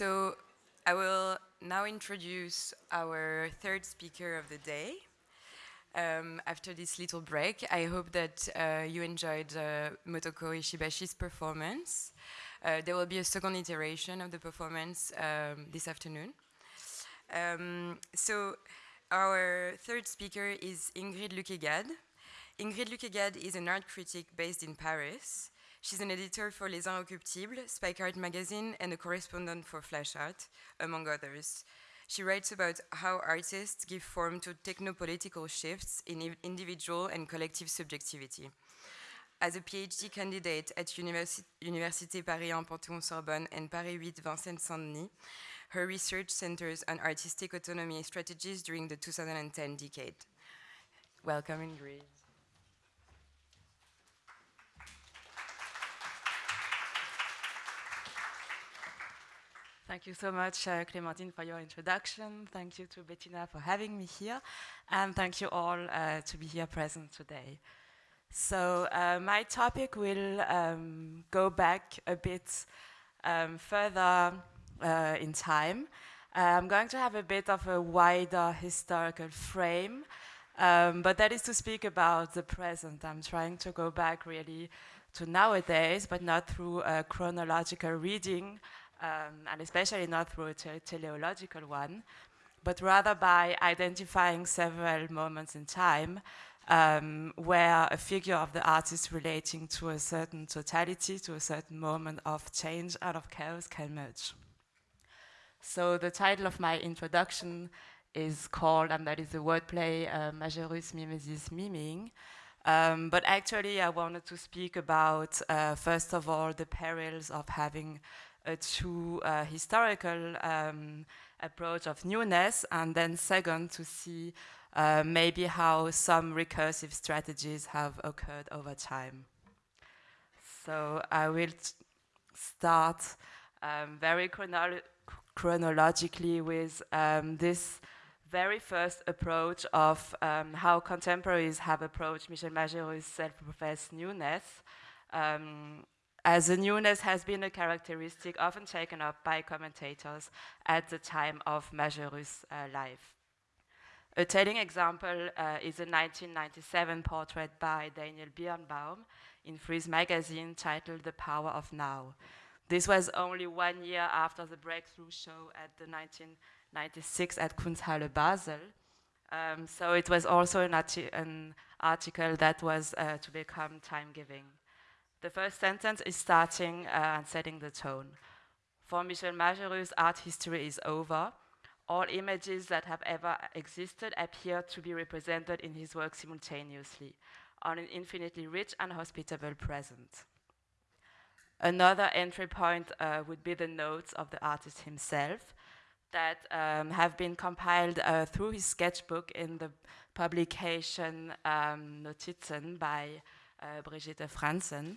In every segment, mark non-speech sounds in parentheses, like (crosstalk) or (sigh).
So I will now introduce our third speaker of the day. Um, after this little break, I hope that uh, you enjoyed uh, Motoko Ishibashi's performance. Uh, there will be a second iteration of the performance um, this afternoon. Um, so our third speaker is Ingrid Luquet-Gad. Ingrid Luquet-Gad is an art critic based in Paris. She's an editor for Les Inrockuptibles, Spike Art magazine, and a correspondent for Flash Art, among others. She writes about how artists give form to techno-political shifts in individual and collective subjectivity. As a PhD candidate at Universi Université Paris 1 Panthéon-Sorbonne and Paris 8 Vincennes-Saint-Denis, her research centers on artistic autonomy strategies during the 2010 decade. Welcome, Ingrid. Thank you so much, uh, Clémentine, for your introduction. Thank you to Bettina for having me here. And thank you all uh, to be here present today. So uh, my topic will um, go back a bit um, further uh, in time. Uh, I'm going to have a bit of a wider historical frame, um, but that is to speak about the present. I'm trying to go back really to nowadays, but not through a chronological reading, um, and especially not through a te teleological one, but rather by identifying several moments in time um, where a figure of the artist relating to a certain totality, to a certain moment of change out of chaos can merge. So the title of my introduction is called, and that is the wordplay, uh, Majerus Mimesis Miming. Um, but actually I wanted to speak about, uh, first of all, the perils of having uh, historical um, approach of newness, and then second, to see uh, maybe how some recursive strategies have occurred over time. So I will start um, very chronolo chronologically with um, this very first approach of um, how contemporaries have approached Michel Majerus' self-professed newness. Um, as the newness has been a characteristic often taken up by commentators at the time of Majerus' uh, life. A telling example uh, is a 1997 portrait by Daniel Birnbaum in Frieze magazine titled The Power of Now. This was only one year after the breakthrough show at the 1996 at Kunsthalle Basel. Um, so it was also an, arti an article that was uh, to become time-giving. The first sentence is starting uh, and setting the tone. For Michel Majerus, art history is over. All images that have ever existed appear to be represented in his work simultaneously, on an infinitely rich and hospitable present. Another entry point uh, would be the notes of the artist himself that um, have been compiled uh, through his sketchbook in the publication um, Notizen by uh, Brigitte Franzen.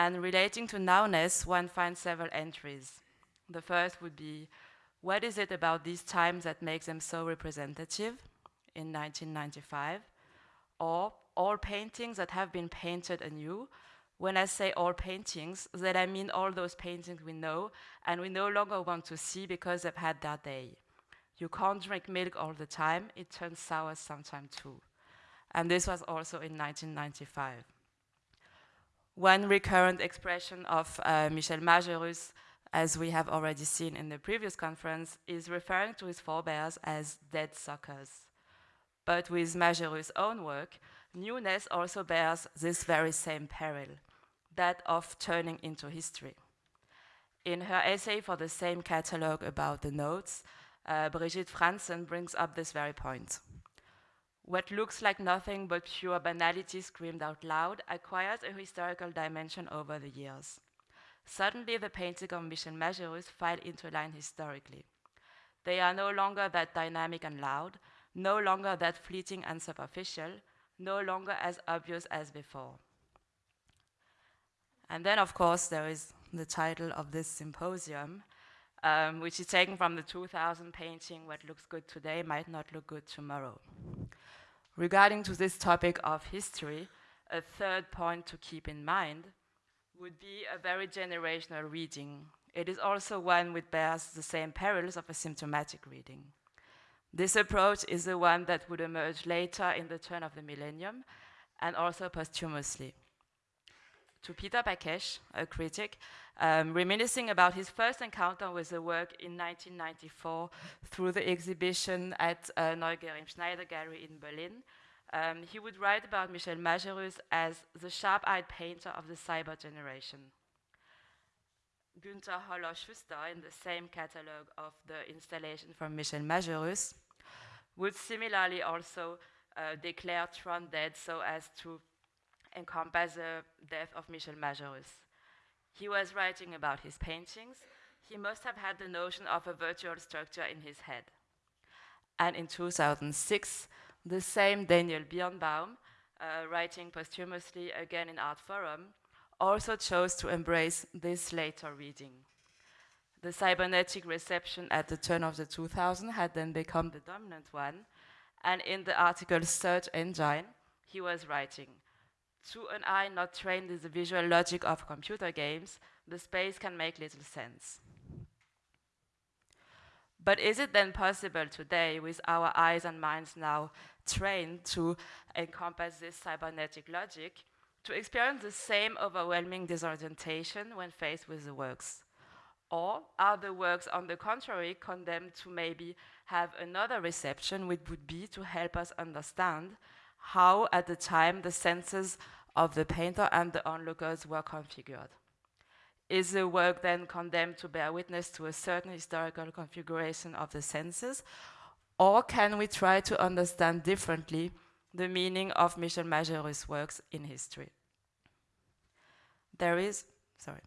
And relating to nowness, one finds several entries. The first would be, what is it about these times that makes them so representative in 1995? Or all paintings that have been painted anew. When I say all paintings, that I mean all those paintings we know and we no longer want to see because they've had their day. You can't drink milk all the time, it turns sour sometime too. And this was also in 1995. One recurrent expression of uh, Michel Majerus, as we have already seen in the previous conference, is referring to his forebears as dead suckers. But with Majerus' own work, newness also bears this very same peril, that of turning into history. In her essay for the same catalogue about the notes, uh, Brigitte Franzen brings up this very point. What looks like nothing but pure banality screamed out loud acquires a historical dimension over the years. Suddenly, the paintings of Michel Majerus file into line historically. They are no longer that dynamic and loud, no longer that fleeting and superficial, no longer as obvious as before. And then, of course, there is the title of this symposium, um, which is taken from the 2000 painting, What Looks Good Today Might Not Look Good Tomorrow. Regarding to this topic of history, a third point to keep in mind would be a very generational reading It is also one which bears the same perils of a symptomatic reading. This approach is the one that would emerge later in the turn of the millennium and also posthumously. To Peter Bakesh, a critic, um, reminiscing about his first encounter with the work in 1994 through the exhibition at uh, neugerriemschneider Gallery in Berlin, um, he would write about Michel Majerus as the sharp-eyed painter of the cyber generation. Günther Holler-Schuster, in the same catalogue of the installation from Michel Majerus, would similarly also uh, declare Tron dead so as to encompass the death of Michel Majerus. He was writing about his paintings. He must have had the notion of a virtual structure in his head. And in 2006, the same Daniel Birnbaum, uh, writing posthumously again in Artforum, also chose to embrace this later reading. The cybernetic reception at the turn of the 2000 had then become the dominant one, and in the article Search Engine, he was writing, to an eye not trained in the visual logic of computer games, the space can make little sense. But is it then possible today, with our eyes and minds now trained to encompass this cybernetic logic, to experience the same overwhelming disorientation when faced with the works? Or are the works, on the contrary, condemned to maybe have another reception, which would be to help us understand how, at the time, the senses of the painter and the onlookers were configured? Is the work then condemned to bear witness to a certain historical configuration of the senses? Or can we try to understand differently the meaning of Michel Majerus' works in history? There is, sorry,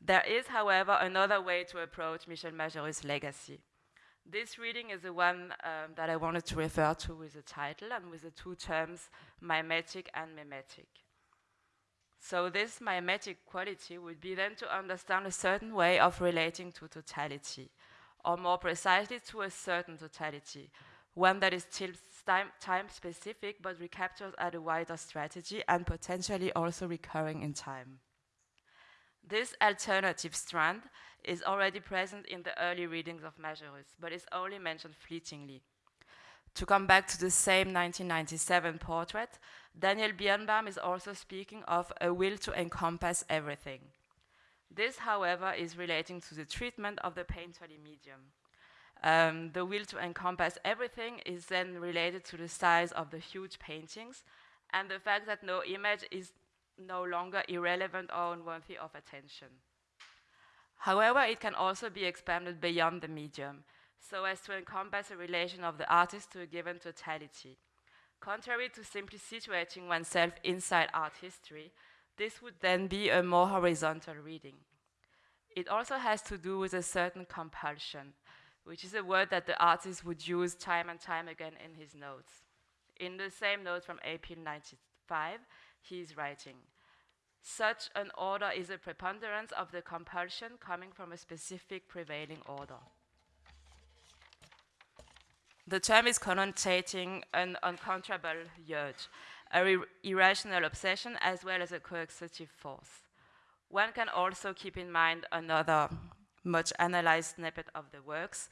there is, however, another way to approach Michel Majerus' legacy. This reading is the one um, that I wanted to refer to with the title and with the two terms mimetic and mimetic. So this mimetic quality would be then to understand a certain way of relating to totality, or more precisely to a certain totality, one that is still time, time specific but recaptures at a wider strategy and potentially also recurring in time. This alternative strand is already present in the early readings of Majerus, but is only mentioned fleetingly. To come back to the same 1997 portrait, Daniel Birnbaum is also speaking of a will to encompass everything. This, however, is relating to the treatment of the painterly medium. Um, the will to encompass everything is then related to the size of the huge paintings and the fact that no image is no longer irrelevant or unworthy of attention. However, it can also be expanded beyond the medium, so as to encompass a relation of the artist to a given totality. Contrary to simply situating oneself inside art history, this would then be a more horizontal reading. It also has to do with a certain compulsion, which is a word that the artist would use time and time again in his notes. In the same note from April 95, he is writing, such an order is a preponderance of the compulsion coming from a specific prevailing order. The term is connotating an uncontrollable urge, a irrational obsession as well as a coercive force. One can also keep in mind another much analyzed snippet of the works,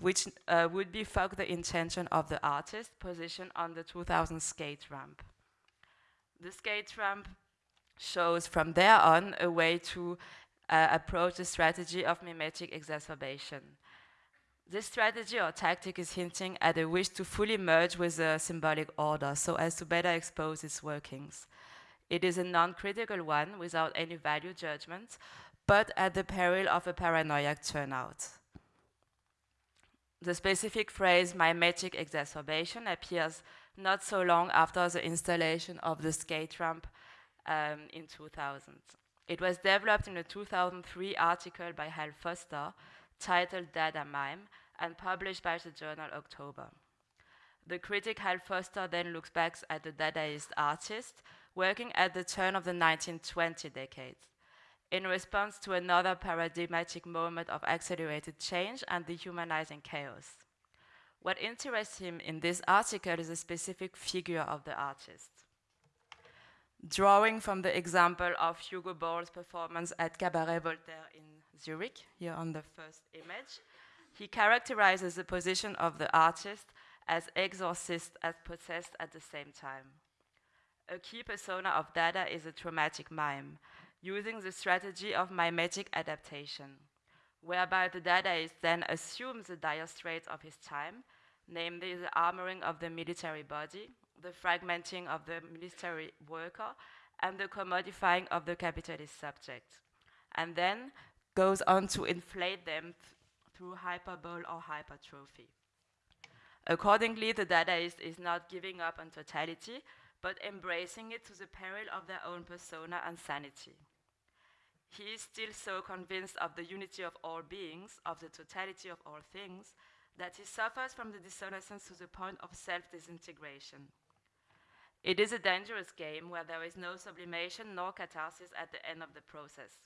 which uh, would be fuck the intention of the artist positioned on the 2000 skate ramp. The skate ramp shows from there on a way to uh, approach the strategy of mimetic exacerbation. This strategy or tactic is hinting at a wish to fully merge with the symbolic order so as to better expose its workings. It is a non-critical one without any value judgment, but at the peril of a paranoiac turnout. The specific phrase mimetic exacerbation appears not so long after the installation of the skate ramp um, in 2000. It was developed in a 2003 article by Hal Foster titled Dada Mime and published by the journal October. The critic Hal Foster then looks back at the Dadaist artist working at the turn of the 1920 decade in response to another paradigmatic moment of accelerated change and dehumanizing chaos. What interests him in this article is a specific figure of the artist. Drawing from the example of Hugo Ball's performance at Cabaret Voltaire in Zurich, here on the first image. He characterizes the position of the artist as exorcist as possessed at the same time. A key persona of Dada is a traumatic mime, using the strategy of mimetic adaptation, whereby the Dadaist then assumes the dire straits of his time, namely the armoring of the military body, the fragmenting of the military worker, and the commodifying of the capitalist subject, and then goes on to inflate them th through hyperbole or hypertrophy. Accordingly, the Dadaist is not giving up on totality, but embracing it to the peril of their own persona and sanity. He is still so convinced of the unity of all beings, of the totality of all things, that he suffers from the dissonance to the point of self disintegration. It is a dangerous game where there is no sublimation nor catharsis at the end of the process.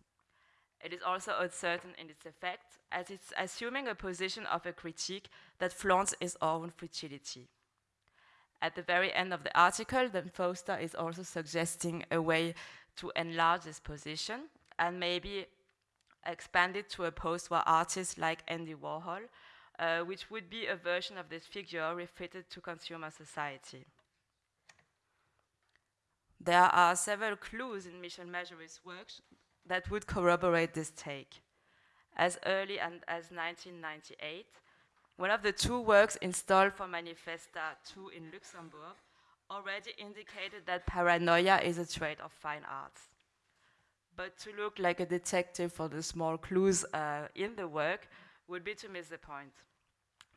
It is also uncertain in its effect, as it's assuming a position of a critique that flaunts its own fragility. At the very end of the article, then Foster is also suggesting a way to enlarge this position and maybe expand it to a post-war artist like Andy Warhol, uh, which would be a version of this figure refitted to consumer society. There are several clues in Michel Majerus' work that would corroborate this take. As early as 1998, one of the two works installed for Manifesta 2 in Luxembourg already indicated that paranoia is a trait of fine arts. But to look like a detective for the small clues uh, in the work would be to miss the point.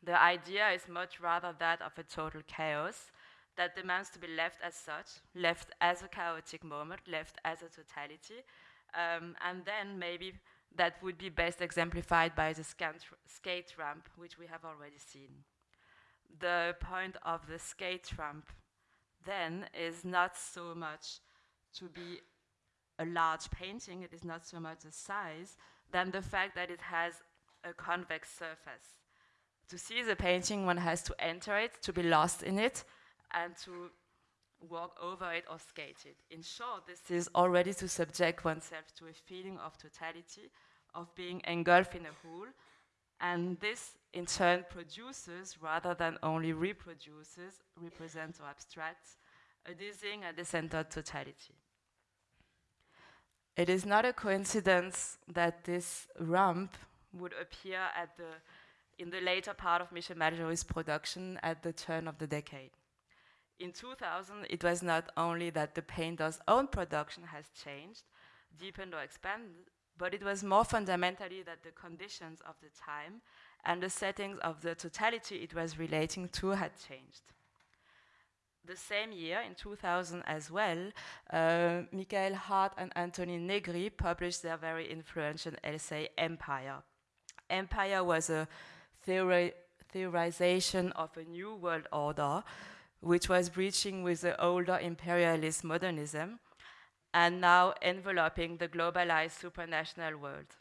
The idea is much rather that of a total chaos that demands to be left as such, left as a chaotic moment, left as a totality, um, and then maybe that would be best exemplified by the skate ramp, which we have already seen. The point of the skate ramp then is not so much to be a large painting, it is not so much the size, than the fact that it has a convex surface. To see the painting, one has to enter it, to be lost in it, and to walk over it or skate it. In short, this is already to subject oneself to a feeling of totality, of being engulfed in a whole, and this in turn produces, rather than only reproduces, represents or abstracts, a dizzying and decentered totality. It is not a coincidence that this ramp would appear at the, in the later part of Michel Majerus' production at the turn of the decade. In 2000, it was not only that the painter's own production has changed, deepened or expanded, but it was more fundamentally that the conditions of the time and the settings of the totality it was relating to had changed. The same year, in 2000 as well, uh, Michael Hardt and Antonio Negri published their very influential essay, Empire. Empire was a theori theorization of a new world order which was breaching with the older imperialist modernism and now enveloping the globalized supranational world.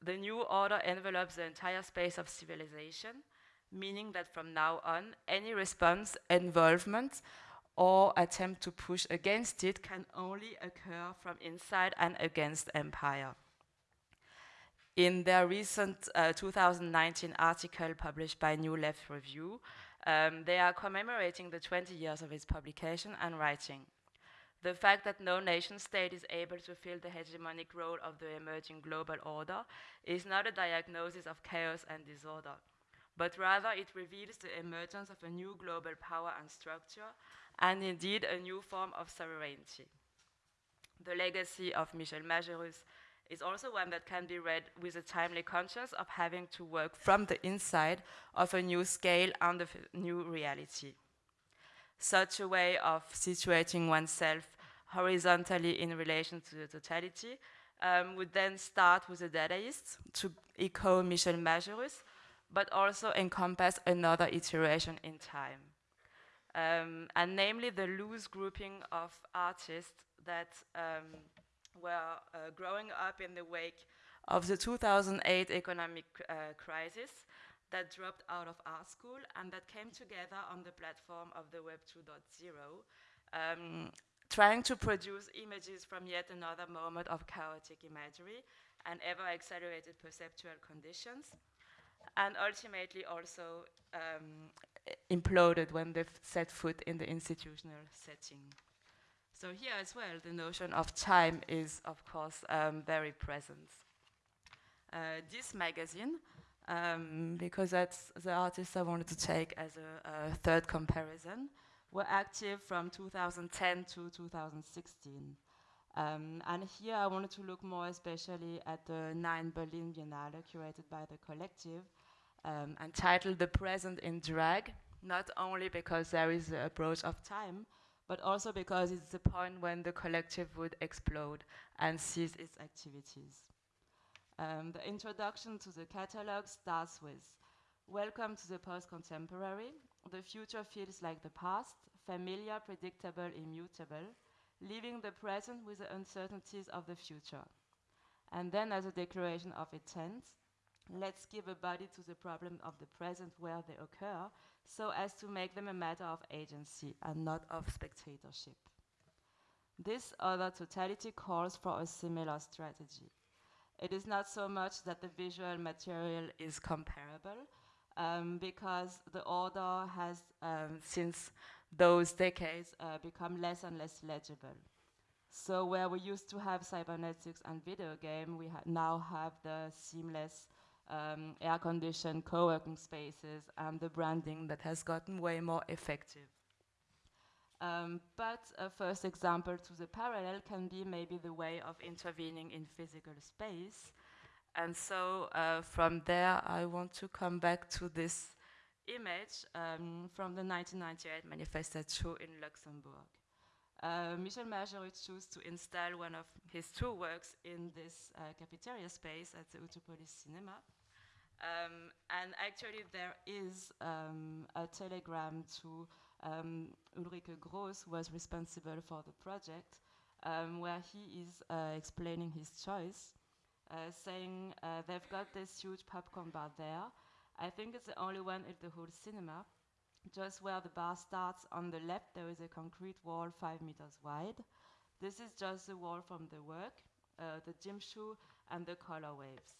The new order envelopes the entire space of civilization, meaning that from now on, any response, involvement, or attempt to push against it can only occur from inside and against empire. In their recent uh, 2019 article published by New Left Review, um, they are commemorating the 20 years of its publication and writing. The fact that no nation state is able to fill the hegemonic role of the emerging global order is not a diagnosis of chaos and disorder, but rather it reveals the emergence of a new global power and structure, and indeed a new form of sovereignty. The legacy of Michel Majerus is also one that can be read with a timely conscience of having to work from the inside of a new scale and a new reality. Such a way of situating oneself horizontally in relation to the totality um, would then start with the Dadaist to echo Michel Majerus, but also encompass another iteration in time. Um, and namely the loose grouping of artists that um, were uh, growing up in the wake of the 2008 economic uh, crisis that dropped out of art school and that came together on the platform of the Web 2.0, um, trying to produce images from yet another moment of chaotic imagery and ever accelerated perceptual conditions, and ultimately also um, imploded when they set foot in the institutional setting. So here as well, the notion of time is, of course, um, very present. Uh, DIS magazine, um, because that's the artists I wanted to take as a, a, third comparison, were active from 2010 to 2016. Um, and here I wanted to look more especially at the nine Berlin Biennale curated by the collective um, and titled The Present in Drag, not only because there is the approach of time, but also because it's the point when the collective would explode and cease its activities. Um, the introduction to the catalog starts with Welcome to the post-contemporary. The future feels like the past, familiar, predictable, immutable, leaving the present with the uncertainties of the future. And then as a declaration of intent, let's give a body to the problem of the present where they occur, so as to make them a matter of agency and not of spectatorship. This other totality calls for a similar strategy. It is not so much that the visual material is comparable, um, because the order has, um, since those decades, uh, become less and less legible. So where we used to have cybernetics and video game, we ha now have the seamless um, air-conditioned co-working spaces and the branding that has gotten way more effective. Um, but a first example to the parallel can be maybe the way of intervening in physical space. And so uh, from there, I want to come back to this image um, from the 1998 Manifestation in Luxembourg. Uh, Michel Majerus chose to install one of his two works in this uh, cafeteria space at the Utopolis Cinema. Um, and actually there is um, a telegram to um, Ulrike Gross was responsible for the project, um, where he is uh, explaining his choice, uh, saying uh, they've got this huge popcorn bar there. I think it's the only one in the whole cinema. Just where the bar starts on the left, there is a concrete wall five meters wide. This is just the wall from the work, uh, the gym shoe, and the color waves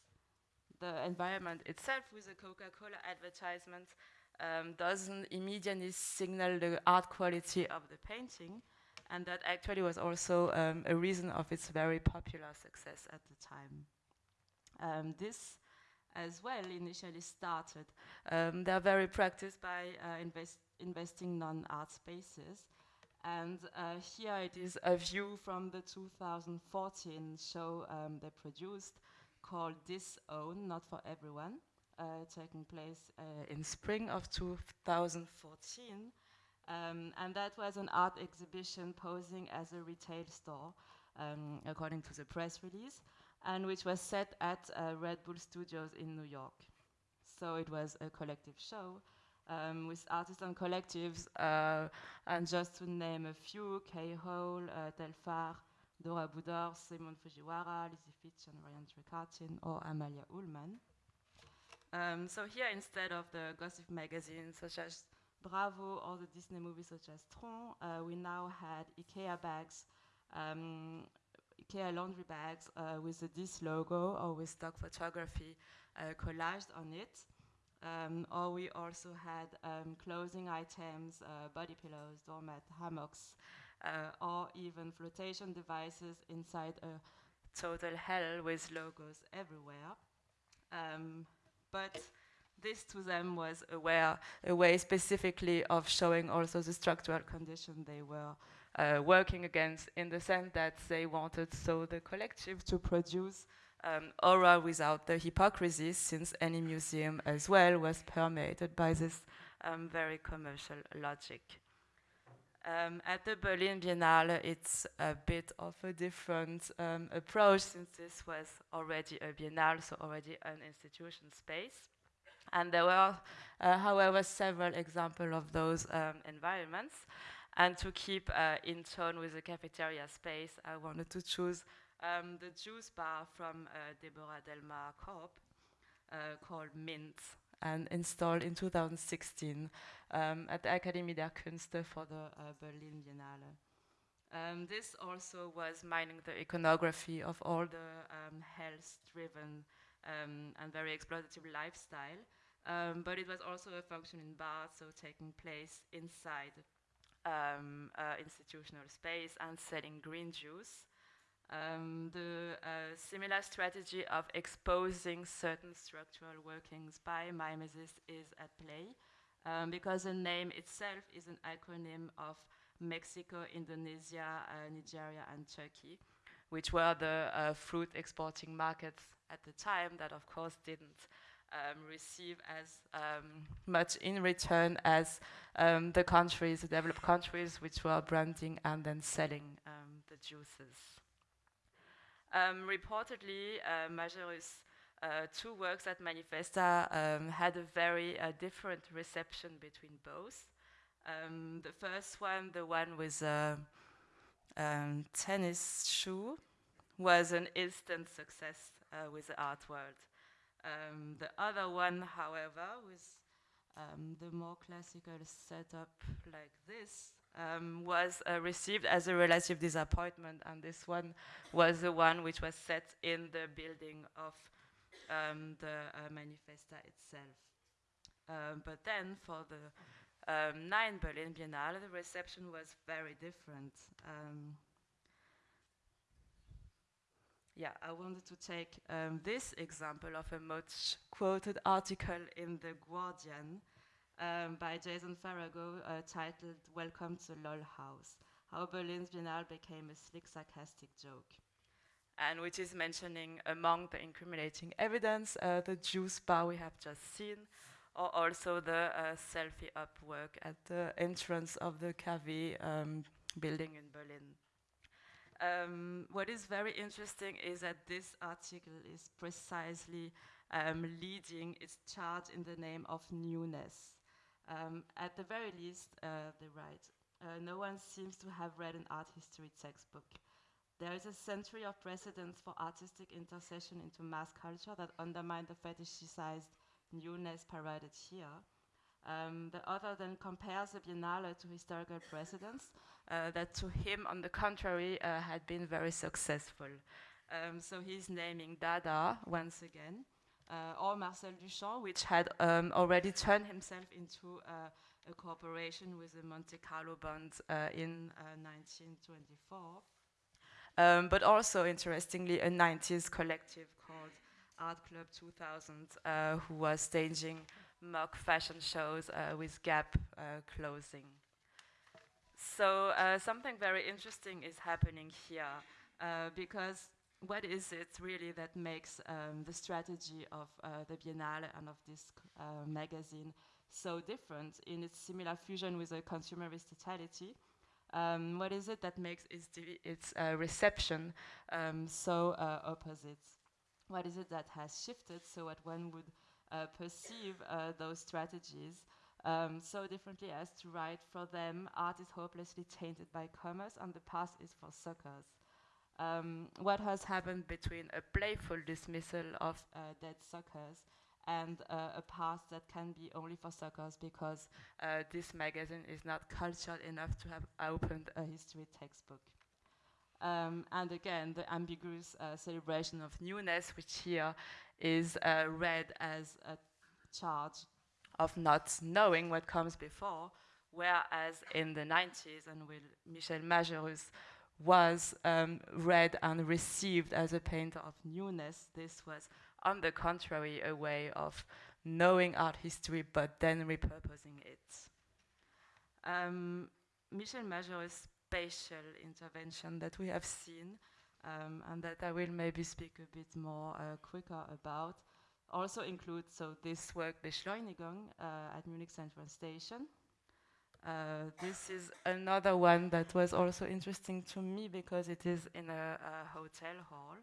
the environment itself with the Coca-Cola advertisement um, doesn't immediately signal the art quality of the painting. And that actually was also um, a reason of its very popular success at the time. Um, this as well initially started. Um, they're very practiced by uh, invest investing non-art spaces. And uh, here it is a view from the 2014 show um, they produced called This Own, Not for Everyone, taking place uh, in spring of 2014. Um, and that was an art exhibition posing as a retail store, um, according to the press release, and which was set at uh, Red Bull Studios in New York. So it was a collective show um, with artists and collectives, uh, and just to name a few, K-Hole, uh, Telfar, Dora Budor, Simon Fujiwara, Lizzie Fitch, and Ryan Trecartin, or Amalia Ulman. Um, so here, instead of the gossip magazines such as Bravo or the Disney movies such as Tron, uh, we now had IKEA bags, um, IKEA laundry bags uh, with the Dis logo or with stock photography uh, collaged on it. Um, or we also had um, clothing items, uh, body pillows, doormat, hammocks, uh, or even flotation devices inside a total hell with logos everywhere. But this to them was a way, a way specifically of showing also the structural condition they were uh, working against in the sense that they wanted so the collective to produce um, aura without the hypocrisy since any museum as well was permeated by this um, very commercial logic. Um, at the Berlin Biennale, it's a bit of a different um, approach since this was already a biennale, so already an institution space. And there were, uh, however, several examples of those um, environments. And to keep uh, in tone with the cafeteria space, I wanted to choose um, the juice bar from uh, Debora Delmar Corp uh, called Mint and installed in 2016 um, at the Akademie der Künste for the uh, Berlin Biennale. Um, this also was mining the iconography of all the um, health-driven um, and very exploitative lifestyle. Um, but it was also a function in bars, so taking place inside uh, institutional space and selling green juice. Um, the uh, similar strategy of exposing certain structural workings by mimesis is at play um, because the name itself is an acronym of Mexico, Indonesia, uh, Nigeria, and Turkey, which were the uh, fruit exporting markets at the time that, of course, didn't um, receive as um, much in return as um, the countries, the developed countries, which were branding and then selling um, the juices. Um, reportedly, uh, Majerus' uh, two works at Manifesta um, had a very uh, different reception between both. Um, the first one, the one with a um, tennis shoe, was an instant success uh, with the art world. Um, the other one, however, with um, the more classical setup like this, um, was uh, received as a relative disappointment, and this one was the one which was set in the building of um, the uh, Manifesta itself. Um, but then for the um, 9 Berlin Biennale, the reception was very different. Um, yeah, I wanted to take um, this example of a much quoted article in The Guardian um, by Jason Farago uh, titled Welcome to LOL House How Berlin's Biennale Became a Slick Sarcastic Joke. And which is mentioning among the incriminating evidence uh, the juice bar we have just seen, or also the uh, selfie up work at the entrance of the KW um, building in Berlin. Um, what is very interesting is that this article is precisely um, leading its charge in the name of newness. Um, at the very least, uh, they write, uh, no one seems to have read an art history textbook. There is a century of precedents for artistic intercession into mass culture that undermine the fetishized newness paraded here. Um, the author then compares the Biennale to historical precedents uh, that to him, on the contrary, uh, had been very successful. Um, so he's naming Dada once again, or Marcel Duchamp, which had um, already turned himself into uh, a cooperation with the Monte Carlo Bond uh, in 1924. Uh, um, but also, interestingly, a 90s collective called Art Club 2000, who was staging mock fashion shows with Gap clothing. So uh, something very interesting is happening here uh, because what is it really that makes um, the strategy of uh, the Biennale and of DIS uh, magazine so different in its similar fusion with a consumerist totality? Um, what is it that makes its, its uh, reception um, so uh, opposite? What is it that has shifted so that one would perceive those strategies um, so differently as to write for them, art is hopelessly tainted by commerce and the past is for suckers. Um, what has happened between a playful dismissal of uh, dead suckers and uh, a past that can be only for suckers because uh, DIS magazine is not cultured enough to have opened a history textbook. Um, and again, the ambiguous uh, celebration of newness, which here is uh, read as a charge of not knowing what comes before, whereas in the 90s and with Michel Majerus was um, read and received as a painter of newness, this was on the contrary a way of knowing art history but then repurposing it. Um, Michel Majerus' spatial intervention that we have seen um, and that I will maybe speak a bit more uh, quicker about also includes so this work Beschleunigung uh, at Munich Central Station. Uh, this is another one that was also interesting to me because it is in a, a hotel hall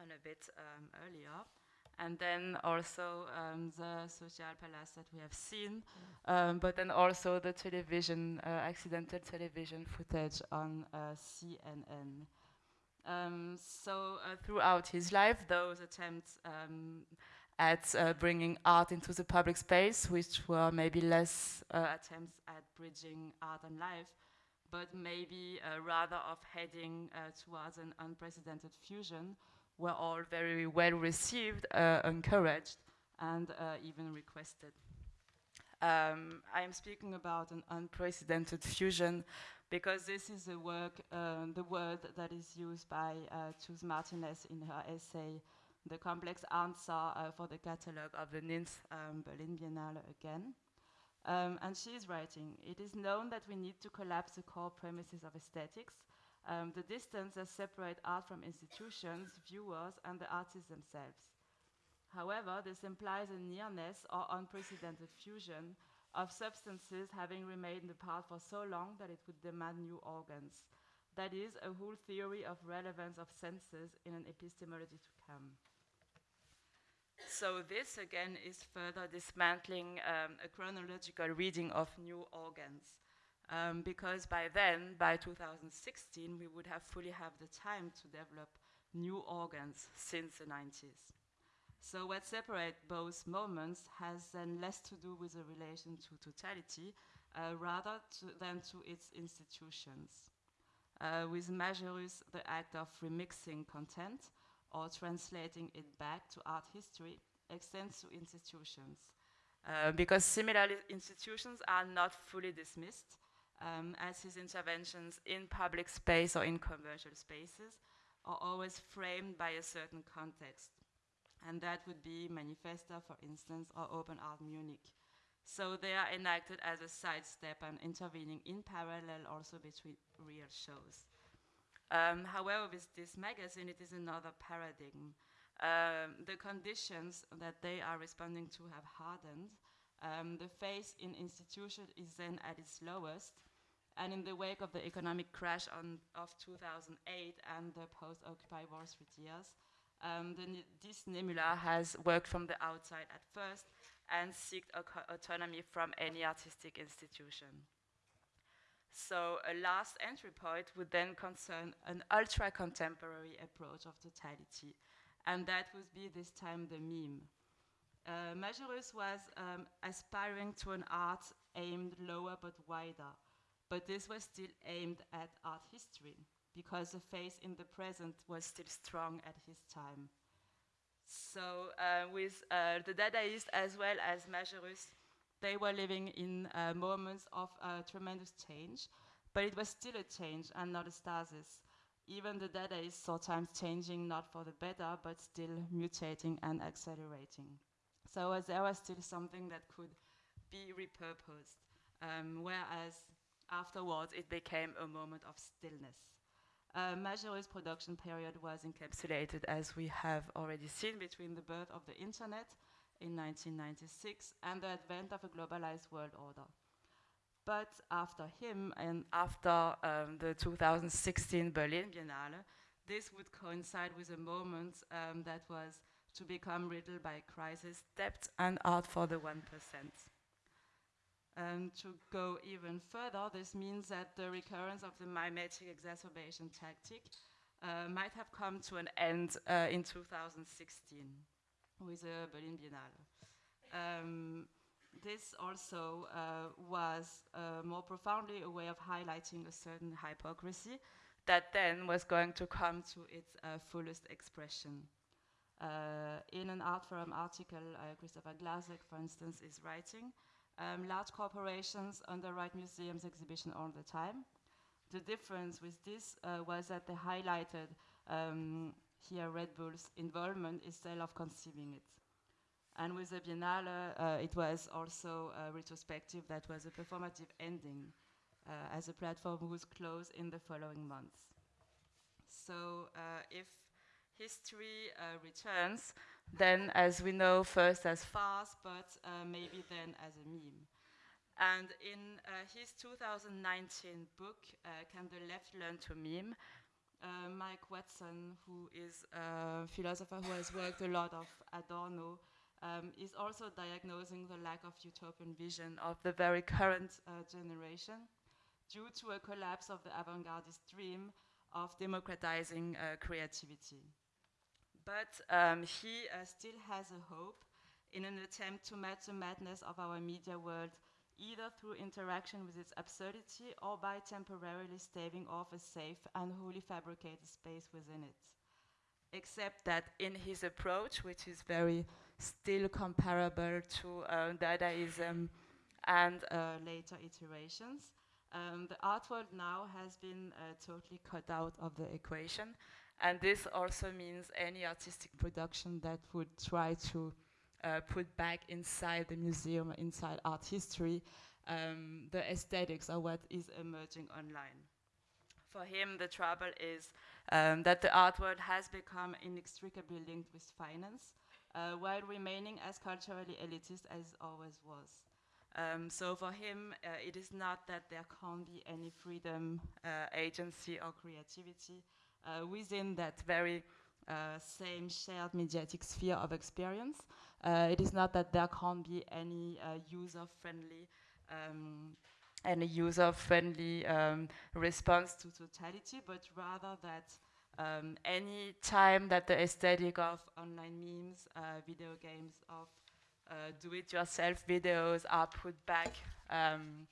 and a bit um, earlier. And then also um, the Social Palace that we have seen, um, but then also the television, uh, accidental television footage on uh, CNN. Um, so uh, throughout his life, those attempts um, at uh, bringing art into the public space, which were maybe less uh, attempts at bridging art and life, but maybe uh, rather of heading uh, towards an unprecedented fusion, were all very well received, uh, encouraged, and uh, even requested. Um, I am speaking about an unprecedented fusion because this is a work, the word that is used by Chus Martinez in her essay, The Complex Answer uh, for the Catalogue of the Ninth um, Berlin Biennale Again. Um, and she is writing, it is known that we need to collapse the core premises of aesthetics, um, the distance that separates art from institutions, viewers, and the artists themselves. However, this implies a nearness or unprecedented fusion of substances having remained apart for so long that it would demand new organs. That is, a whole theory of relevance of senses in an epistemology to come. So this again is further dismantling um, a chronological reading of new organs. Um, because by then, by 2016, we would have fully have the time to develop new organs since the 90s. So what separates both moments has then less to do with the relation to totality, uh, rather to, than to its institutions. Uh, with Majerus, the act of remixing content or translating it back to art history extends to institutions. Uh, because similar institutions are not fully dismissed, um, as his interventions in public space or in commercial spaces are always framed by a certain context and that would be Manifesta, for instance, or Open Art Munich. So they are enacted as a sidestep and intervening in parallel also between real shows. Um, however, with DIS magazine, it is another paradigm. Um, the conditions that they are responding to have hardened. Um, the phase in institution is then at its lowest, and in the wake of the economic crash of 2008 and the post-Occupy Wall Street years, um, the, this Nemula has worked from the outside at first and sought autonomy from any artistic institution. So a last entry point would then concern an ultra-contemporary approach of totality, and that would be this time the meme. Uh, Majerus was um, aspiring to an art aimed lower but wider, but this was still aimed at art history because the faith in the present was still strong at his time. So uh, with uh, the Dadaists as well as Majerus, they were living in uh, moments of uh, tremendous change, but it was still a change and not a stasis. Even the Dadaists sometimes changing not for the better, but still mutating and accelerating. So there was still something that could be repurposed, um, whereas afterwards it became a moment of stillness. Uh, Majerus' production period was encapsulated, as we have already seen, between the birth of the internet in 1996 and the advent of a globalized world order. But after him and after um, the 2016 Berlin Biennale, this would coincide with a moment um, that was to become riddled by crisis, debt, and art for the 1%. And to go even further, this means that the recurrence of the mimetic exacerbation tactic uh, might have come to an end uh, in 2016 with the Berlin Biennale. Um, this also uh, was uh, more profoundly a way of highlighting a certain hypocrisy that then was going to come to its uh, fullest expression. Uh, in an Art Forum article, Christopher Glazek, for instance, is writing, um, large corporations underwrite museums exhibition all the time. The difference with this uh, was that they highlighted um, here Red Bull's involvement instead of conceiving it. And with the Biennale, uh, it was also a retrospective that was a performative ending uh, as a platform was closed in the following months. So uh, if history uh, returns, then as we know, first as farce, but uh, maybe then as a meme. And in uh, his 2019 book, uh, Can the Left Learn to Meme, uh, Mike Watson, who is a philosopher who has worked a lot of Adorno, um, is also diagnosing the lack of utopian vision of the very current uh, generation due to a collapse of the avant-gardist dream of democratizing creativity. But um, he uh, still has a hope in an attempt to match the madness of our media world either through interaction with its absurdity or by temporarily staving off a safe and wholly fabricated space within it. Except that in his approach, which is very still comparable to uh, Dadaism and uh, later iterations, um, the art world now has been uh, totally cut out of the equation. And this also means any artistic production that would try to uh, put back inside the museum, inside art history, um, the aesthetics of what is emerging online. For him, the trouble is um, that the art world has become inextricably linked with finance, uh, while remaining as culturally elitist as always was. Um, so for him, uh, it is not that there can't be any freedom, uh, agency, or creativity uh, within that very uh, same shared mediatic sphere of experience. Uh, it is not that there can't be any user-friendly um, any user-friendly um, response to totality, but rather that um, any time that the aesthetic of online memes, uh, video games, of uh, do-it-yourself videos are put back um,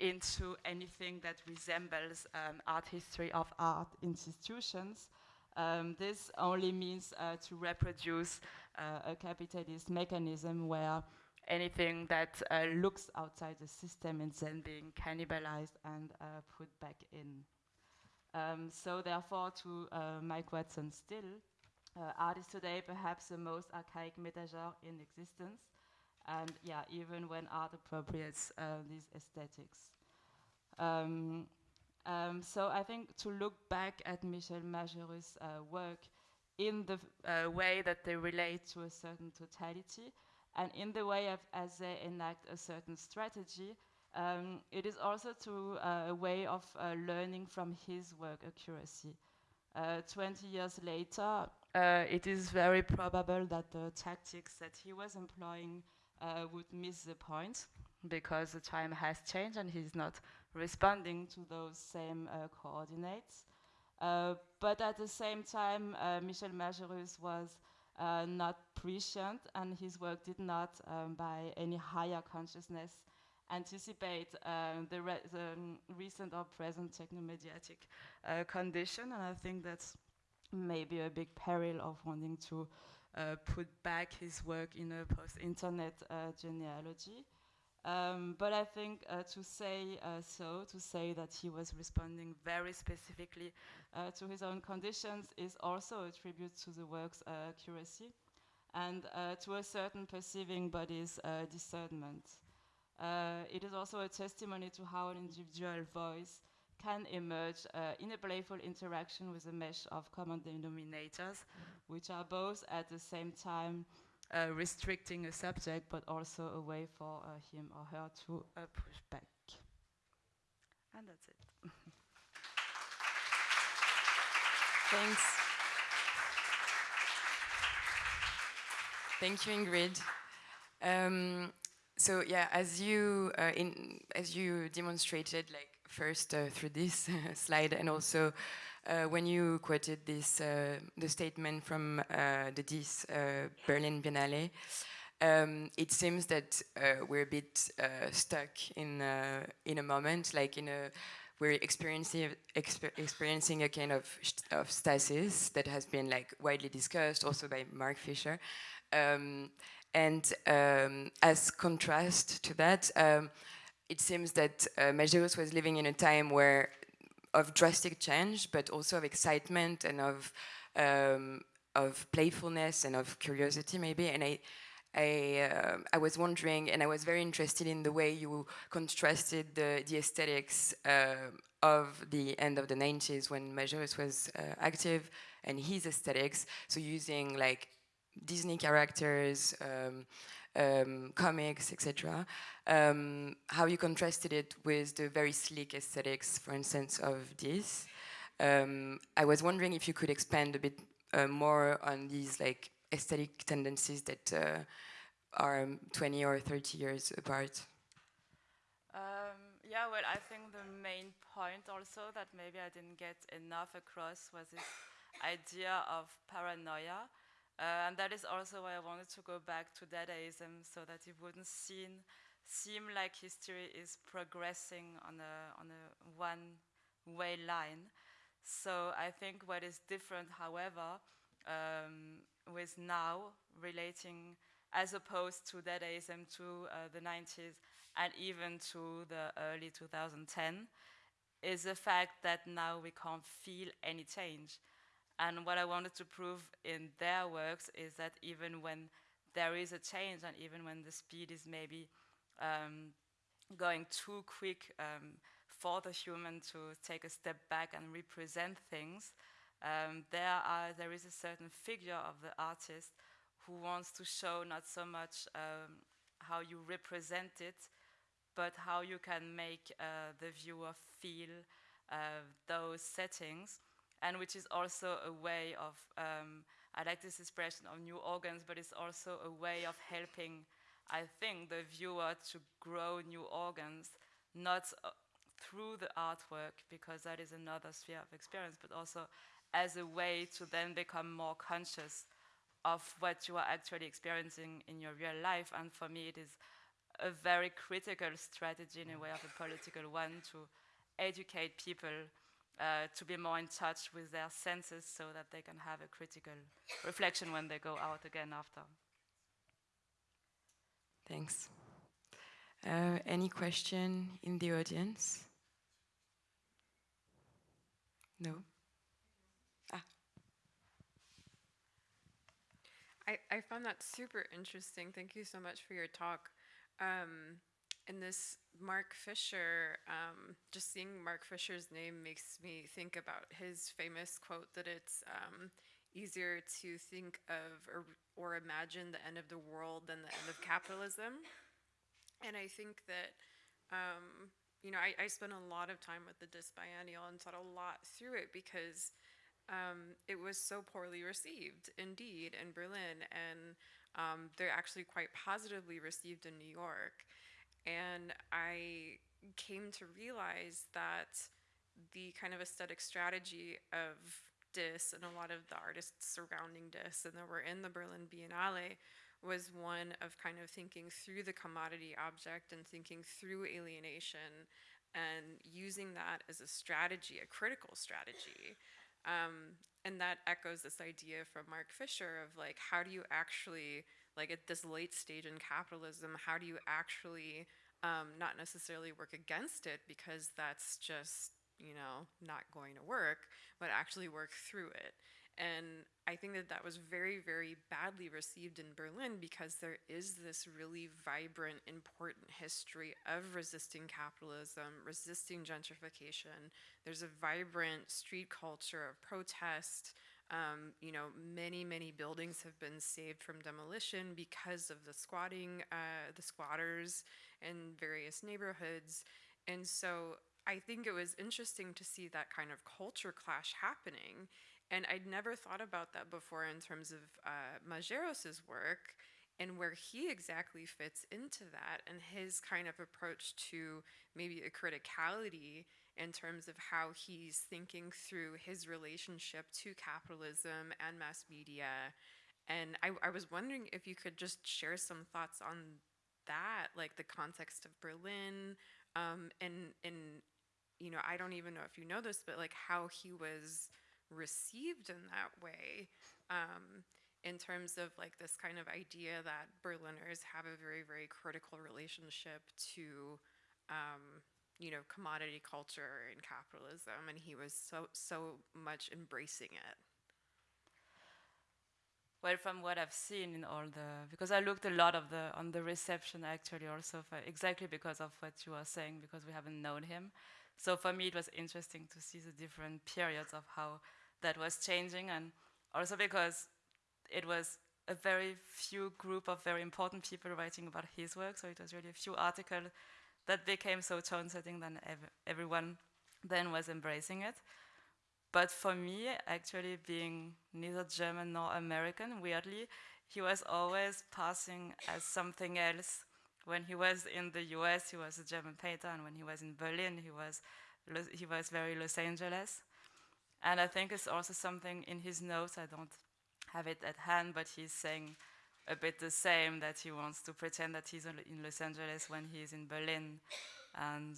into anything that resembles um, art history of art institutions. Um, this only means uh, to reproduce uh, a capitalist mechanism where anything that uh, looks outside the system is then being cannibalized and uh, put back in. Um, so therefore, to Mike Watson still, art is today perhaps the most archaic metagenre in existence, and yeah, even when art appropriates uh, these aesthetics. Um, um, so I think to look back at Michel Majerus' uh, work in the uh, way that they relate to a certain totality, and in the way of, as they enact a certain strategy, um, it is also to uh, a way of uh, learning from his work accuracy. Uh, 20 years later, uh, it is very probable that the tactics that he was employing would miss the point because the time has changed and he's not responding to those same uh, coordinates. Uh, but at the same time, uh, Michel Majerus was uh, not prescient and his work did not, um, by any higher consciousness, anticipate um, the, re the um, recent or present technomediatic uh, condition. And I think that's maybe a big peril of wanting to uh, put back his work in a post-internet uh, genealogy. Um, but I think uh, to say uh, so, to say that he was responding very specifically uh, to his own conditions is also a tribute to the work's accuracy and to a certain perceiving body's discernment. it is also a testimony to how an individual voice can emerge uh, in a playful interaction with a mesh of common denominators, which are both at the same time uh, restricting a subject, but also a way for uh, him or her to uh, push back. And that's it. (laughs) Thanks. Thank you, Ingrid. Um, so yeah, as you uh, in as you demonstrated, like first uh, through this slide and also uh, when you quoted this uh, the statement from uh, the uh, Berlin Biennale, um, it seems that uh, we're a bit stuck in in a moment, like in a we're experiencing exper experiencing a kind of of stasis that has been like widely discussed also by Mark Fisher. Um, and um, as contrast to that, um, it seems that uh, was living in a time where of drastic change, but also of excitement and of um, of playfulness and of curiosity, maybe. And I, I, uh, I was wondering, and I was very interested in the way you contrasted the, the aesthetics uh, of the end of the 90s when Majerus was uh, active and his aesthetics. So using like Disney characters, um, um, comics, etc. Um, how you contrasted it with the very sleek aesthetics, for instance, of this. Um, I was wondering if you could expand a bit uh, more on these like aesthetic tendencies that uh, are 20 or 30 years apart. Um, yeah, well, I think the main point also that maybe I didn't get enough across was this idea of paranoia and that is also why I wanted to go back to Dadaism so that it wouldn't seem seem like history is progressing on a, on a one-way line. So I think what is different, however, um, with now relating as opposed to Dadaism to uh, the 90s and even to the early 2010 is the fact that now we can't feel any change. And what I wanted to prove in their works is that even when there is a change and even when the speed is maybe um, going too quick um, for the human to take a step back and represent things, um, there, are, there is a certain figure of the artist who wants to show not so much um, how you represent it, but how you can make uh, the viewer feel uh, those settings, and which is also a way of, um, I like this expression of new organs, but it's also a way of helping, I think, the viewer to grow new organs, not uh, through the artwork, because that is another sphere of experience, but also as a way to then become more conscious of what you are actually experiencing in your real life. And for me, it is a very critical strategy in a way of a political one to educate people uh, to be more in touch with their senses so that they can have a critical reflection when they go out again after. Thanks. Uh, any question in the audience? No? I, I found that super interesting. Thank you so much for your talk. Um, and this Mark Fisher, um, just seeing Mark Fisher's name makes me think about his famous quote that it's um, easier to think of or, or imagine the end of the world than the end of capitalism. And I think that, um, you know, I, I spent a lot of time with the DIS Biennial and thought a lot through it because um, it was so poorly received, indeed, in Berlin, and um, they're actually quite positively received in New York. And I came to realize that the kind of aesthetic strategy of DIS and a lot of the artists surrounding DIS and that were in the Berlin Biennale was one of kind of thinking through the commodity object and thinking through alienation and using that as a strategy, a critical strategy. Um, and that echoes this idea from Mark Fisher of like, how do you actually, like at this late stage in capitalism, how do you actually um, not necessarily work against it because that's just, you know, not going to work, but actually work through it. And I think that that was very, very badly received in Berlin because there is this really vibrant, important history of resisting capitalism, resisting gentrification. There's a vibrant street culture of protest. Um, you know, many, many buildings have been saved from demolition because of the squatting, uh, the squatters in various neighborhoods. And so I think it was interesting to see that kind of culture clash happening and I'd never thought about that before in terms of uh, work and where he exactly fits into that and his kind of approach to maybe a criticality in terms of how he's thinking through his relationship to capitalism and mass media. And I, I was wondering if you could just share some thoughts on that, like the context of Berlin, um, and and you know I don't even know if you know this, but like how he was received in that way um, in terms of like this kind of idea that Berliners have a very, very critical relationship to, um, you know, commodity culture and capitalism, and he was so so much embracing it. Well, from what I've seen in all the, because I looked a lot of the on the reception actually also for, exactly because of what you are saying because we haven't known him. So for me, it was interesting to see the different periods of how that was changing, and also because it was a very few group of very important people writing about his work, so it was really a few articles that became so tone-setting that ev everyone then was embracing it. But for me, actually being neither German nor American, weirdly, he was always passing as something else. When he was in the US, he was a German painter, and when he was in Berlin, he was, he was very Los Angeles. And I think it's also something in his notes, I don't have it at hand, but he's saying a bit the same that he wants to pretend that he's in Los Angeles when he's in Berlin. And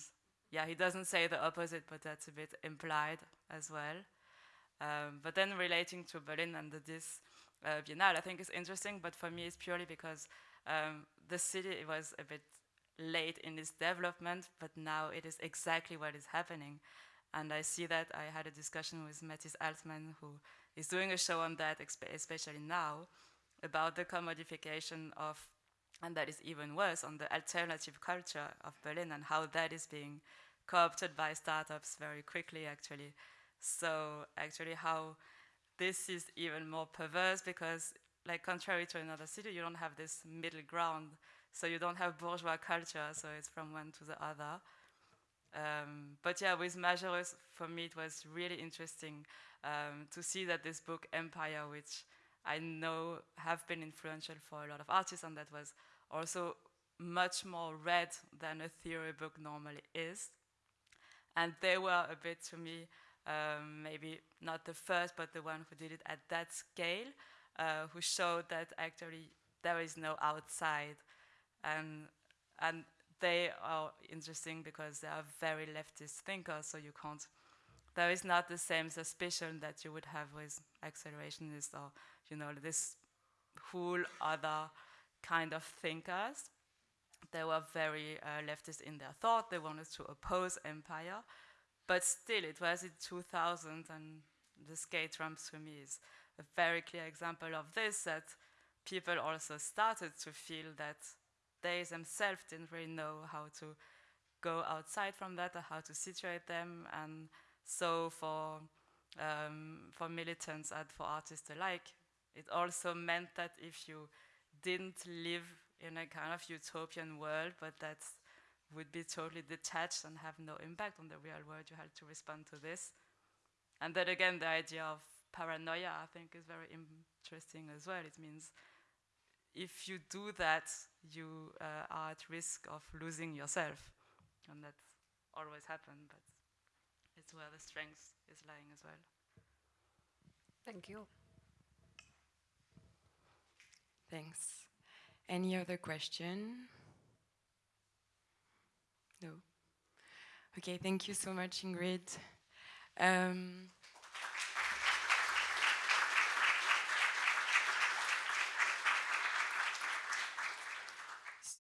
yeah, he doesn't say the opposite, but that's a bit implied as well. Um, but then relating to Berlin and the, this uh, Biennale, I think is interesting, but for me it's purely because um, the city was a bit late in its development, but now it is exactly what is happening. And I see that I had a discussion with Matthijs Altman, who is doing a show on that, especially now, about the commodification of, and that is even worse, on the alternative culture of Berlin and how that is being co-opted by startups very quickly, actually. So actually how this is even more perverse because like contrary to another city, you don't have this middle ground. So you don't have bourgeois culture, so it's from one to the other. Um, but yeah, with Majerus, for me, it was really interesting um, to see that this book, Empire, which I know have been influential for a lot of artists, and that was also much more read than a theory book normally is. And they were a bit, to me, um, maybe not the first, but the one who did it at that scale, uh, who showed that actually there is no outside. And, and they are interesting because they are very leftist thinkers, so you can't, there is not the same suspicion that you would have with accelerationists or, you know, this whole other kind of thinkers. They were very uh, leftist in their thought, they wanted to oppose empire, but still it was in 2000 and the skate ramps for me is a very clear example of this, that people also started to feel that they themselves didn't really know how to go outside from that or how to situate them. And so for, um, for militants and for artists alike, it also meant that if you didn't live in a kind of utopian world, but that would be totally detached and have no impact on the real world, you had to respond to this. And then again, the idea of paranoia, I think, is very interesting as well. It means if you do that, you uh, are at risk of losing yourself. And that always happens, but it's where the strength is lying as well. Thank you. Thanks. Any other question? No. Okay, thank you so much, Ingrid. Um,